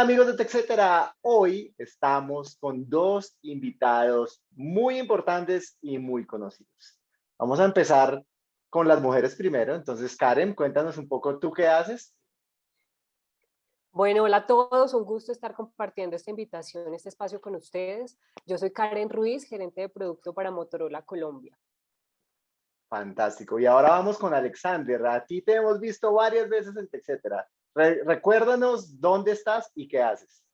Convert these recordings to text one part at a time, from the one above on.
Hola amigos de TechCetera, hoy estamos con dos invitados muy importantes y muy conocidos. Vamos a empezar con las mujeres primero, entonces Karen, cuéntanos un poco tú qué haces. Bueno, hola a todos, un gusto estar compartiendo esta invitación, este espacio con ustedes. Yo soy Karen Ruiz, gerente de producto para Motorola Colombia. Fantástico, y ahora vamos con Alexander, a ti te hemos visto varias veces en TechCetera recuérdanos dónde estás y qué haces.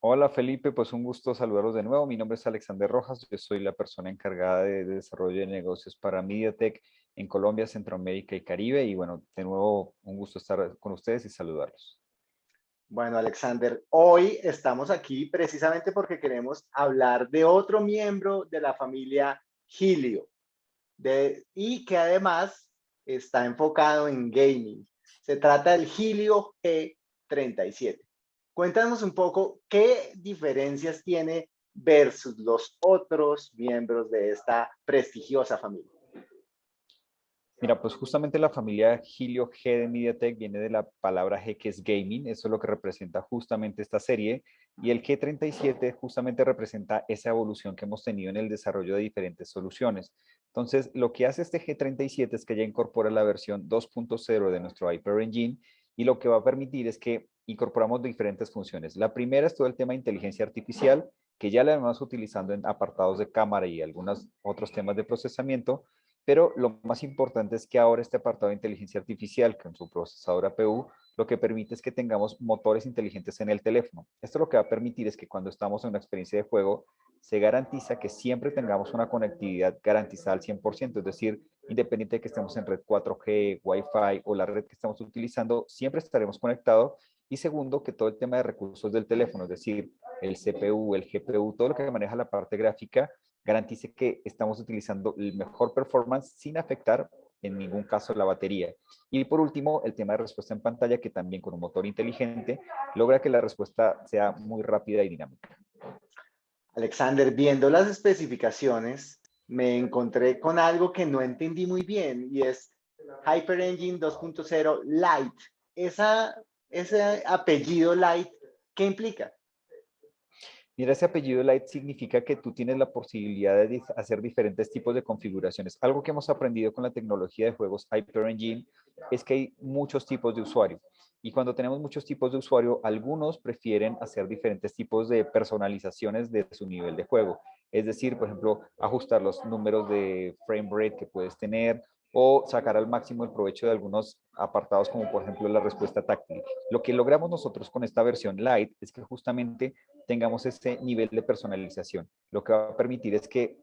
Hola Felipe, pues un gusto saludarlos de nuevo. Mi nombre es Alexander Rojas, yo soy la persona encargada de, desarrollo de negocios para MediaTek en Colombia, Centroamérica y Caribe. Y bueno, de nuevo un gusto estar con ustedes y saludarlos. Bueno, Alexander, hoy estamos aquí precisamente porque queremos hablar de otro miembro de la familia de, y que además está enfocado en gaming. Se trata del Helio G37. Cuéntanos un poco qué diferencias tiene versus los otros miembros de esta prestigiosa familia. Mira, pues justamente la familia Helio G de MediaTek viene de la palabra G que es gaming, eso es lo que representa justamente esta serie, y el G37 justamente representa esa evolución que hemos tenido en el desarrollo de diferentes soluciones. Entonces, lo que hace este G37 es que ya incorpora la versión 2.0 de nuestro Hyper Engine y lo que va a permitir es que incorporamos diferentes funciones. La primera es todo el tema de inteligencia artificial, que ya la vamos utilizando en apartados de cámara y algunos otros temas de procesamiento, pero lo más importante es que ahora este apartado de inteligencia artificial con su procesador APU lo que permite es que tengamos motores inteligentes en el teléfono. Esto lo que va a permitir es que cuando estamos en una experiencia de juego, se garantiza que siempre tengamos una conectividad garantizada al 100%, es decir, independiente de que estemos en red 4G, Wi-Fi o la red que estamos utilizando, siempre estaremos conectados. Y segundo, que todo el tema de recursos del teléfono, es decir, el CPU, el GPU, todo lo que maneja la parte gráfica, garantice que estamos utilizando el mejor performance sin afectar en ningún caso la batería. Y por último, el tema de respuesta en pantalla, que también con un motor inteligente logra que la respuesta sea muy rápida y dinámica. Alexander, viendo las especificaciones, me encontré con algo que no entendí muy bien y es Hyper Engine 2.0 Lite. Esa, ese apellido Lite, ¿qué implica? Mira, ese apellido Lite significa que tú tienes la posibilidad de hacer diferentes tipos de configuraciones. Algo que hemos aprendido con la tecnología de juegos Hyper Engine es que hay muchos tipos de usuario. Y cuando tenemos muchos tipos de usuario, algunos prefieren hacer diferentes tipos de personalizaciones de su nivel de juego. Es decir, por ejemplo, ajustar los números de frame rate que puedes tener o sacar al máximo el provecho de algunos apartados como por ejemplo la respuesta táctil. Lo que logramos nosotros con esta versión Lite es que justamente tengamos ese nivel de personalización. Lo que va a permitir es que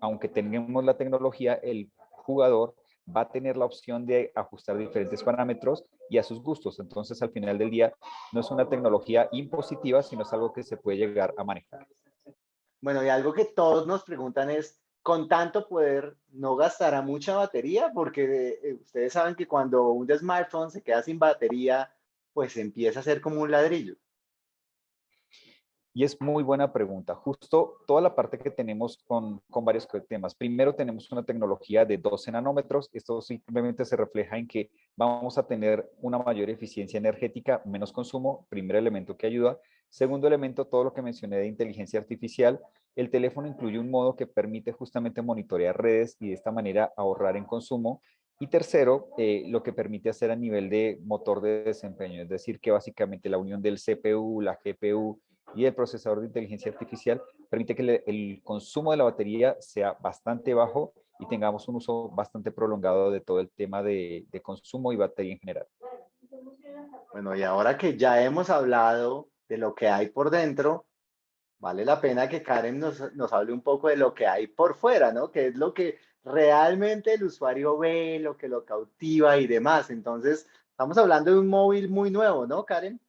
aunque tengamos la tecnología, el jugador va a tener la opción de ajustar diferentes parámetros y a sus gustos. Entonces, al final del día, no es una tecnología impositiva, sino es algo que se puede llegar a manejar. Bueno, y algo que todos nos preguntan es, con tanto poder, ¿no gastará mucha batería? Porque eh, ustedes saben que cuando un smartphone se queda sin batería, pues empieza a ser como un ladrillo. Y es muy buena pregunta. Justo toda la parte que tenemos con, con, varios temas. Primero tenemos una tecnología de 12 nanómetros. Esto simplemente se refleja en que vamos a tener una mayor eficiencia energética, menos consumo, primer elemento que ayuda. Segundo elemento, todo lo que mencioné de inteligencia artificial. El teléfono incluye un modo que permite justamente monitorear redes y de esta manera ahorrar en consumo. Y tercero, eh, lo que permite hacer a nivel de motor de desempeño, es decir, que básicamente la unión del CPU, la GPU y el procesador de inteligencia artificial permite que el consumo de la batería sea bastante bajo y tengamos un uso bastante prolongado de todo el tema de, consumo y batería en general. Bueno, y ahora que ya hemos hablado de lo que hay por dentro, vale la pena que Karen nos, nos hable un poco de lo que hay por fuera, ¿no? Que es lo que realmente el usuario ve, lo que lo cautiva y demás. Entonces, estamos hablando de un móvil muy nuevo, ¿no, Karen?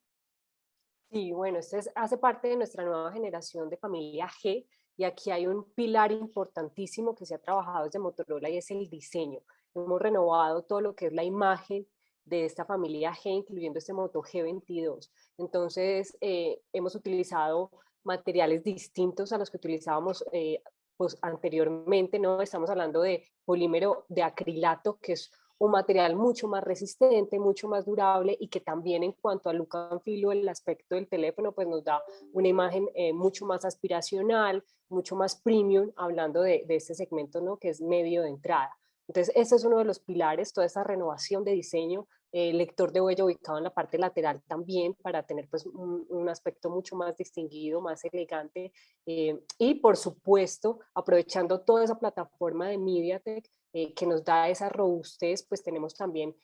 Sí, bueno, este hace parte de nuestra nueva generación de familia G y aquí hay un pilar importantísimo que se ha trabajado desde Motorola y es el diseño. Hemos renovado todo lo que es la imagen de esta familia G, incluyendo este Moto G22. Entonces, eh, hemos utilizado materiales distintos a los que utilizábamos eh, pues, anteriormente, ¿no? Estamos hablando de polímero de acrilato, que es un material mucho más resistente, mucho más durable y que también en cuanto al look and feel o el aspecto del teléfono, pues nos da una imagen eh, mucho más aspiracional, mucho más premium, hablando de, de este segmento, ¿no? Que es medio de entrada. Entonces, ese es uno de los pilares, toda esa renovación de diseño, eh, lector de huella ubicado en la parte lateral también para tener pues, un, aspecto mucho más distinguido, más elegante. Eh, y por supuesto, aprovechando toda esa plataforma de MediaTek eh, que nos da esa robustez, pues tenemos también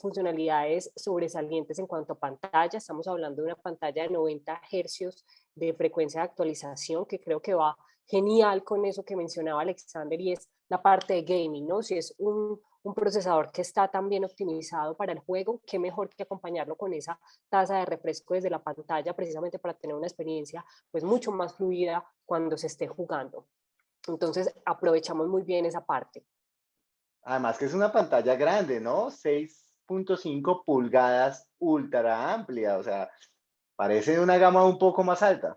funcionalidades sobresalientes en cuanto a pantalla. Estamos hablando de una pantalla de 90 hercios de frecuencia de actualización que creo que va genial con eso que mencionaba Alexander y es la parte de gaming, ¿no? Si es un, un procesador que está tan bien optimizado para el juego, qué mejor que acompañarlo con esa tasa de refresco desde la pantalla precisamente para tener una experiencia pues mucho más fluida cuando se esté jugando. Entonces aprovechamos muy bien esa parte. Además que es una pantalla grande, ¿no? 6.5 pulgadas ultra amplia, o sea, parece una gama un poco más alta.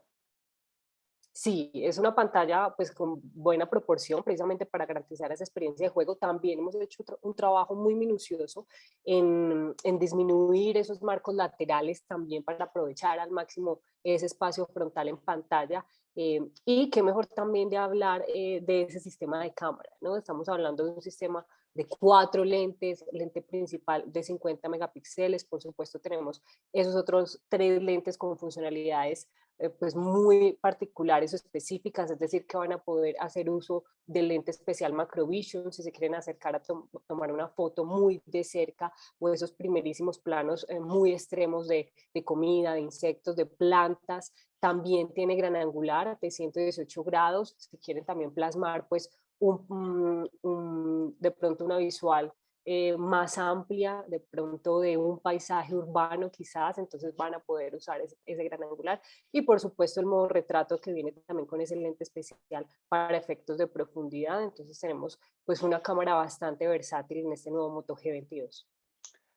Sí, es una pantalla pues con buena proporción precisamente para garantizar esa experiencia de juego. También hemos hecho un trabajo muy minucioso en, disminuir esos marcos laterales también para aprovechar al máximo ese espacio frontal en pantalla. Eh, y qué mejor también de hablar eh, de ese sistema de cámara, ¿no? Estamos hablando de un sistema de cuatro lentes, lente principal de 50 megapíxeles, por supuesto tenemos esos otros tres lentes con funcionalidades eh, pues muy particulares o específicas, es decir, que van a poder hacer uso del lente especial Macrovision si se quieren acercar a tomar una foto muy de cerca o esos primerísimos planos eh, muy extremos de, de, comida, de insectos, de plantas. También tiene gran angular de 118 grados, si quieren también plasmar pues un, un, de pronto una visual eh, más amplia, de pronto de un paisaje urbano quizás, entonces van a poder usar ese, gran angular. Y por supuesto el modo retrato que viene también con ese lente especial para efectos de profundidad. Entonces tenemos pues una cámara bastante versátil en este nuevo Moto G22.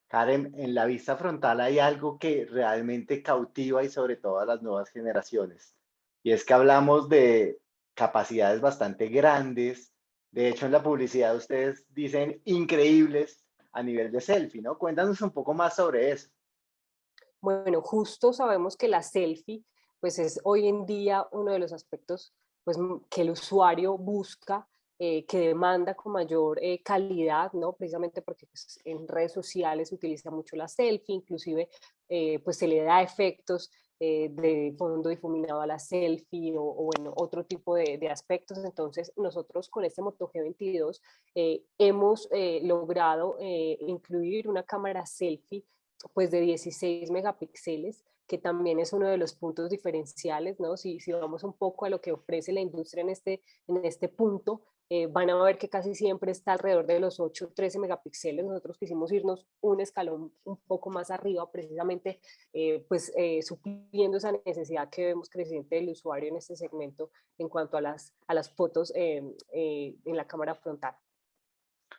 Karen, en la vista frontal hay algo que realmente cautiva y sobre todo a las nuevas generaciones. Y es que hablamos de capacidades bastante grandes, de hecho, en la publicidad ustedes dicen increíbles a nivel de selfie, ¿no? Cuéntanos un poco más sobre eso. Bueno, justo sabemos que la selfie, pues es hoy en día uno de los aspectos pues, que el usuario busca, eh, que demanda con mayor eh, calidad, ¿no? Precisamente porque pues, en redes sociales se utiliza mucho la selfie, inclusive eh, pues se le da efectos eh, de fondo difuminado a la selfie o, bueno, otro tipo de, aspectos. Entonces, nosotros con este Moto G22 eh, hemos eh, logrado incluir una cámara selfie pues de 16 megapíxeles que también es uno de los puntos diferenciales, ¿no? Si, si vamos un poco a lo que ofrece la industria en este, en este punto, eh, van a ver que casi siempre está alrededor de los 8, 13 megapíxeles. Nosotros quisimos irnos un escalón un poco más arriba, precisamente eh, pues eh, supliendo esa necesidad que vemos creciente del usuario en este segmento en cuanto a las, a las fotos en la cámara frontal.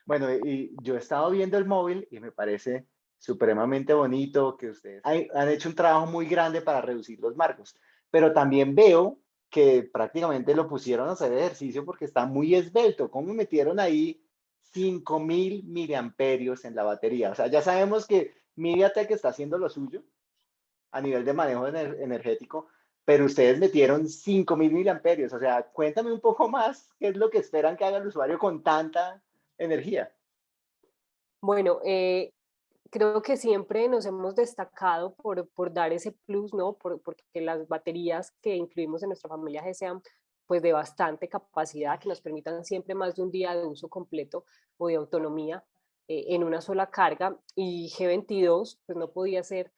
Bueno, y yo he estado viendo el móvil y me parece supremamente bonito que ustedes han hecho un trabajo muy grande para reducir los marcos, pero también veo que prácticamente lo pusieron a hacer ejercicio porque está muy esbelto. ¿Cómo metieron ahí 5000 miliamperios en la batería? O sea, ya sabemos que MediaTek está haciendo lo suyo a nivel de manejo energético, pero ustedes metieron 5000 miliamperios. O sea, cuéntame un poco más qué es lo que esperan que haga el usuario con tanta energía. Bueno, eh, creo que siempre nos hemos destacado por, por dar ese plus, ¿no? Por, porque las baterías que incluimos en nuestra familia G sean pues de bastante capacidad, que nos permitan siempre más de un día de uso completo o de autonomía eh, en una sola carga. Y G22 pues no podía ser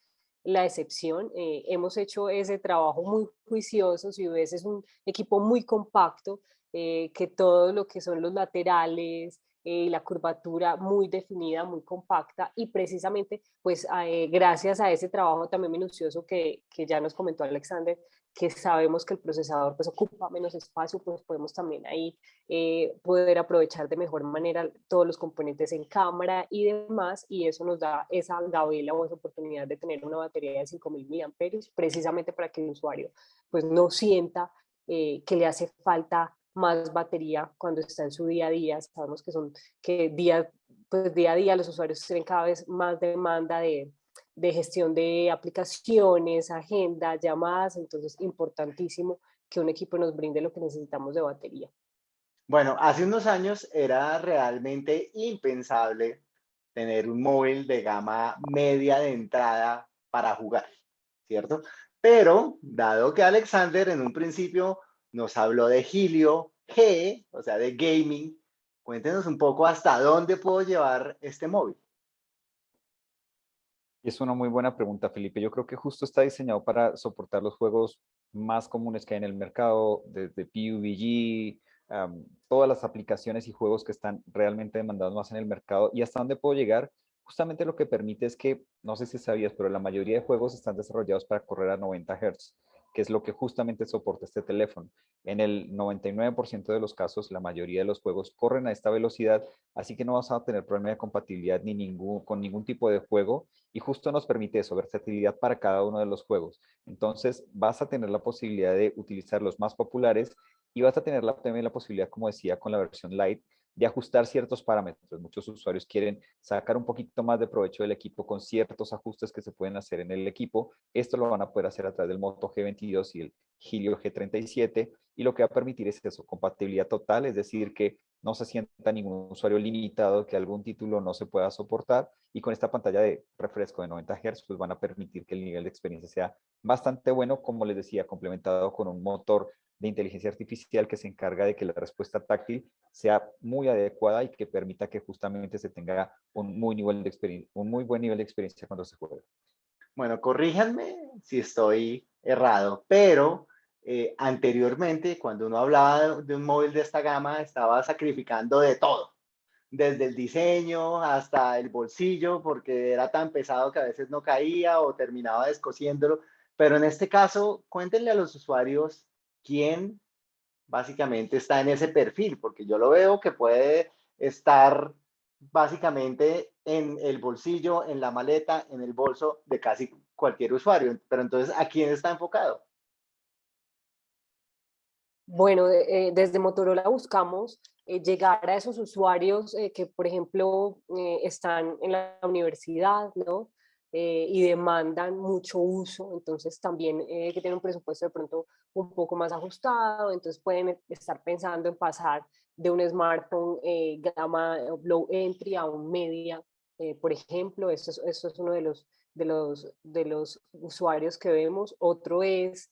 la excepción. Eh, hemos hecho ese trabajo muy juicioso, si ves es un equipo muy compacto, eh, que todo lo que son los laterales, eh, la curvatura muy definida, muy compacta y precisamente pues eh, gracias a ese trabajo también minucioso que, que, ya nos comentó Alexander, que sabemos que el procesador pues ocupa menos espacio, pues podemos también ahí eh, poder aprovechar de mejor manera todos los componentes en cámara y demás y eso nos da esa gavela o esa oportunidad de tener una batería de 5000 mAh precisamente para que el usuario pues no sienta que le hace falta más batería cuando está en su día a día. Sabemos que son que días pues día a día los usuarios tienen cada vez más demanda de, de gestión de aplicaciones, agenda, llamadas, entonces importantísimo que un equipo nos brinde lo que necesitamos de batería. Bueno, hace unos años era realmente impensable tener un móvil de gama media de entrada para jugar, ¿cierto? Pero, dado que Alexander en un principio nos habló de Helio G, o sea, de gaming, cuéntenos un poco hasta dónde puedo llevar este móvil. Es una muy buena pregunta, Felipe. Yo creo que justo está diseñado para soportar los juegos más comunes que hay en el mercado, desde PUBG, todas las aplicaciones y juegos que están realmente demandados más en el mercado y hasta dónde puedo llegar. Justamente lo que permite es que, no sé si sabías, pero la mayoría de juegos están desarrollados para correr a 90 Hz que es lo que justamente soporta este teléfono. En el 99% de los casos, la mayoría de los juegos corren a esta velocidad, así que no vas a tener problema de compatibilidad ni con ningún tipo de juego y justo nos permite eso, versatilidad para cada uno de los juegos. Entonces vas a tener la posibilidad de utilizar los más populares y vas a tener la, también la posibilidad, como decía, con la versión Lite, de ajustar ciertos parámetros. Muchos usuarios quieren sacar un poquito más de provecho del equipo con ciertos ajustes que se pueden hacer en el equipo. Esto lo van a poder hacer a través del Moto G22 y el Helio G37 y lo que va a permitir es eso, compatibilidad total, es decir, que no se sienta ningún usuario limitado, que algún título no se pueda soportar y con esta pantalla de refresco de 90 Hz pues van a permitir que el nivel de experiencia sea bastante bueno, como les decía, complementado con un motor de inteligencia artificial que se encarga de que la respuesta táctil sea muy adecuada y que permita que justamente se tenga un muy, nivel de un muy buen nivel de experiencia cuando se juega. Bueno, corríjanme si estoy errado, pero eh, anteriormente, cuando uno hablaba de un móvil de esta gama, estaba sacrificando de todo, desde el diseño hasta el bolsillo, porque era tan pesado que a veces no caía o terminaba descosiéndolo. Pero en este caso, cuéntenle a los usuarios quién básicamente está en ese perfil, porque yo lo veo que puede estar básicamente en el bolsillo, en la maleta, en el bolso de casi cualquier usuario. Pero entonces, ¿a quién está enfocado? Bueno, eh, desde Motorola buscamos eh, llegar a esos usuarios eh, que, por ejemplo, están en la universidad, ¿no? Eh, y demandan mucho uso, entonces también eh, que tienen un presupuesto de pronto un poco más ajustado, entonces pueden estar pensando en pasar de un smartphone eh, gama low entry a un media, por ejemplo, eso es, eso es uno de los, de, los, de los usuarios que vemos. Otro es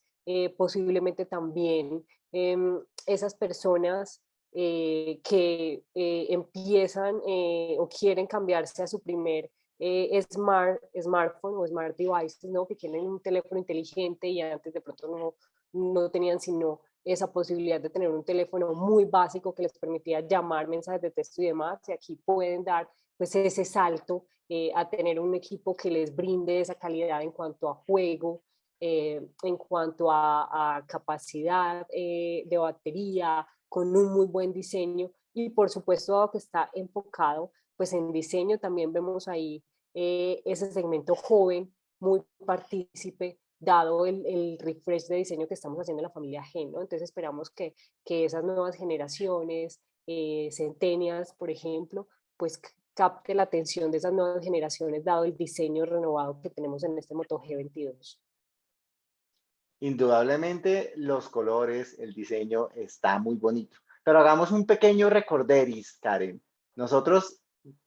posiblemente también em, esas personas que empiezan o quieren cambiarse a su primer eh, smart, smartphone o smart devices, ¿no? que tienen un teléfono inteligente y antes de pronto no, no tenían sino esa posibilidad de tener un teléfono muy básico que les permitía llamar mensajes de texto y demás, y aquí pueden dar pues ese salto eh, a tener un equipo que les brinde esa calidad en cuanto a juego, eh, en cuanto a, capacidad de batería, con un muy buen diseño. Y por supuesto dado que está enfocado pues en diseño también vemos ahí eh, ese segmento joven, muy partícipe, dado el, refresh de diseño que estamos haciendo en la familia Gen, ¿no? Entonces esperamos que, que esas nuevas generaciones, eh, centenias, por ejemplo, pues capte la atención de esas nuevas generaciones, dado el diseño renovado que tenemos en este Moto G22. Indudablemente los colores, el diseño está muy bonito. Pero hagamos un pequeño recorderis, Karen. Nosotros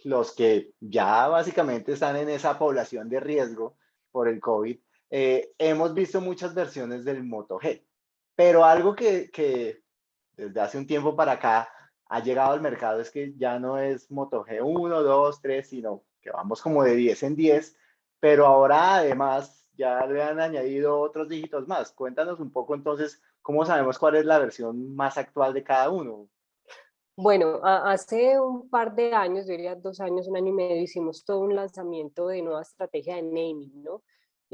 los que ya básicamente están en esa población de riesgo por el COVID, eh, hemos visto muchas versiones del Moto G, pero algo que, que, desde hace un tiempo para acá ha llegado al mercado es que ya no es Moto G 1, 2, 3, sino que vamos como de 10 en 10, pero ahora además ya le han añadido otros dígitos más. Cuéntanos un poco entonces cómo sabemos cuál es la versión más actual de cada uno. Bueno, hace un par de años, yo diría dos años, un año y medio, hicimos todo un lanzamiento de nueva estrategia de naming, ¿no?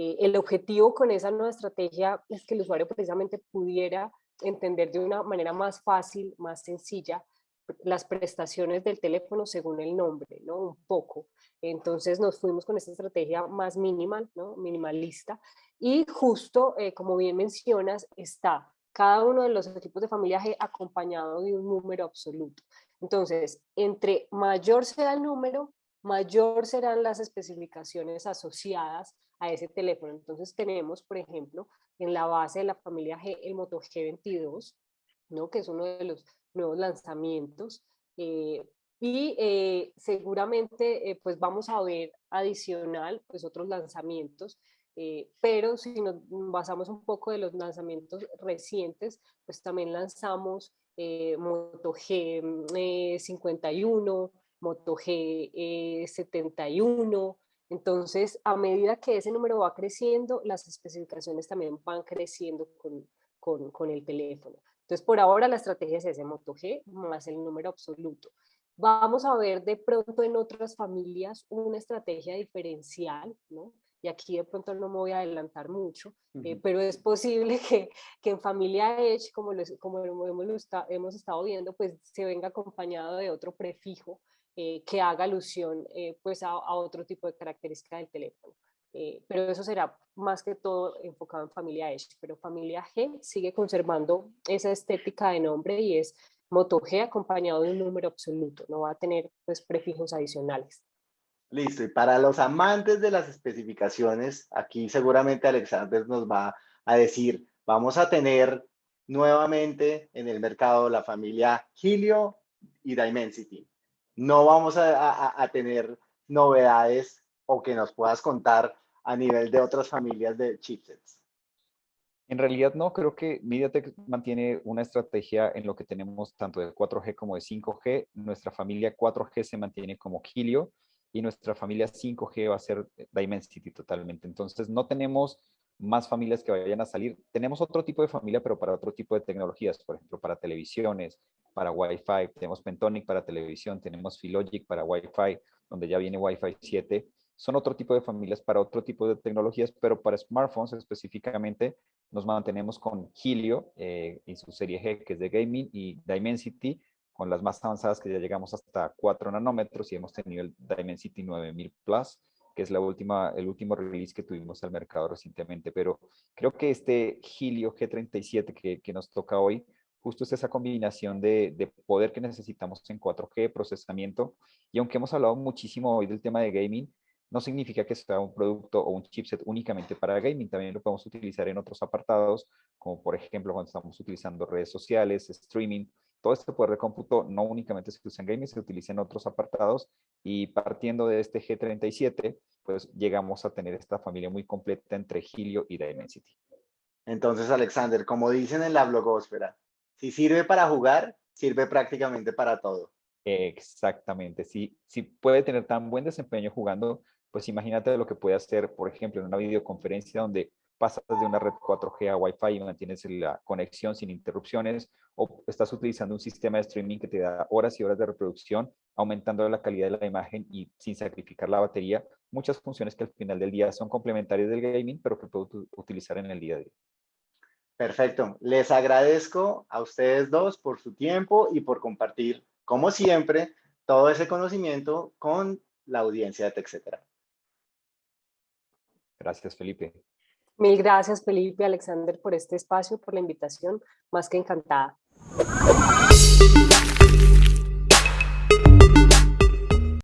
Eh, el objetivo con esa nueva estrategia es que el usuario precisamente pudiera entender de una manera más fácil, más sencilla, las prestaciones del teléfono según el nombre, ¿no? Un poco. Entonces nos fuimos con esta estrategia más minimal, ¿no? Minimalista. Y justo, eh, como bien mencionas, está cada uno de los equipos de familia acompañado de un número absoluto. Entonces, entre mayor sea el número, mayor serán las especificaciones asociadas a ese teléfono. Entonces tenemos, por ejemplo, en la base de la familia G, el Moto G22, ¿no? que es uno de los nuevos lanzamientos. Eh, y eh, seguramente eh, pues vamos a ver adicional pues otros lanzamientos, pero si nos basamos un poco de los lanzamientos recientes, pues también lanzamos Moto G51, Moto G71, entonces, a medida que ese número va creciendo, las especificaciones también van creciendo con, el teléfono. Entonces, por ahora la estrategia es ese Moto G más el número absoluto. Vamos a ver de pronto en otras familias una estrategia diferencial, ¿no? y aquí de pronto no me voy a adelantar mucho, eh, pero es posible que, en familia Edge, como, como hemos, hemos, estado viendo, pues se venga acompañado de otro prefijo eh, que haga alusión eh, pues a, otro tipo de característica del teléfono. Eh, pero eso será más que todo enfocado en familia Edge, pero familia G sigue conservando esa estética de nombre y es Moto G acompañado de un número absoluto, no va a tener pues prefijos adicionales. Listo, y para los amantes de las especificaciones, aquí seguramente Alexander nos va a decir, vamos a tener nuevamente en el mercado la familia Helio y Dimensity no vamos a, tener novedades o que nos puedas contar a nivel de otras familias de chipsets. En realidad no, creo que MediaTek mantiene una estrategia en lo que tenemos tanto de 4G como de 5G. Nuestra familia 4G se mantiene como Helio y nuestra familia 5G va a ser Dimensity totalmente. Entonces no tenemos más familias que vayan a salir. Tenemos otro tipo de familia, pero para otro tipo de tecnologías, por ejemplo, para televisiones, para Wi-Fi, tenemos Pentonic para televisión, tenemos Filogic para Wi-Fi, donde ya viene Wi-Fi 7. Son otro tipo de familias para otro tipo de tecnologías, pero para smartphones específicamente nos mantenemos con Helio eh, y su serie G, que es de gaming, y Dimensity, con las más avanzadas que ya llegamos hasta 4 nanómetros y hemos tenido el Dimensity 9000 Plus, que es la última, el último release que tuvimos al mercado recientemente. Pero creo que este Helio G37 que, que nos toca hoy, justo es esa combinación de, de, poder que necesitamos en 4G, procesamiento, y aunque hemos hablado muchísimo hoy del tema de gaming, no significa que sea un producto o un chipset únicamente para gaming, también lo podemos utilizar en otros apartados, como por ejemplo cuando estamos utilizando redes sociales, streaming, todo este poder de cómputo no únicamente se usa en gaming, se utiliza en otros apartados. Y partiendo de este G37, pues llegamos a tener esta familia muy completa entre Helio y Dimensity. Entonces, Alexander, como dicen en la blogósfera, si sirve para jugar, sirve prácticamente para todo. Exactamente, si, si puede tener tan buen desempeño jugando, pues imagínate lo que puede hacer, por ejemplo, en una videoconferencia donde pasas de una red 4G a Wi-Fi y mantienes la conexión sin interrupciones, o estás utilizando un sistema de streaming que te da horas y horas de reproducción, aumentando la calidad de la imagen y sin sacrificar la batería, muchas funciones que al final del día son complementarias del gaming, pero que puedo utilizar en el día a día. Perfecto. Les agradezco a ustedes dos por su tiempo y por compartir, como siempre, todo ese conocimiento con la audiencia de TechCetera. Gracias, Felipe. Mil gracias, Felipe, Alexander, por este espacio, por la invitación. Más que encantada.